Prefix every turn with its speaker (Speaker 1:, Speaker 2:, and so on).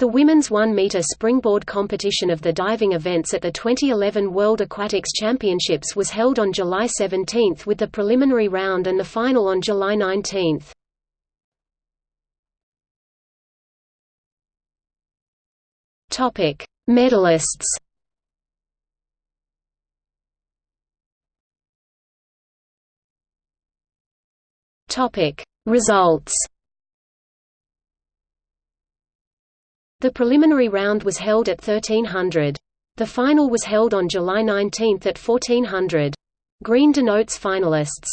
Speaker 1: The women's 1 meter springboard competition of the diving events at the 2011 World Aquatics Championships was held on July 17 with the preliminary round and the final on July 19. Topic: Medalists. Topic: Results. The preliminary round was held at 1300. The final was held on July 19 at 1400. Green denotes finalists.